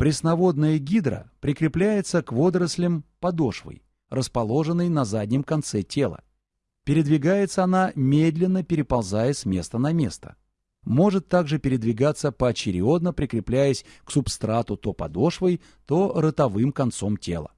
Пресноводная гидра прикрепляется к водорослям подошвой, расположенной на заднем конце тела. Передвигается она, медленно переползая с места на место. Может также передвигаться поочередно, прикрепляясь к субстрату то подошвой, то ротовым концом тела.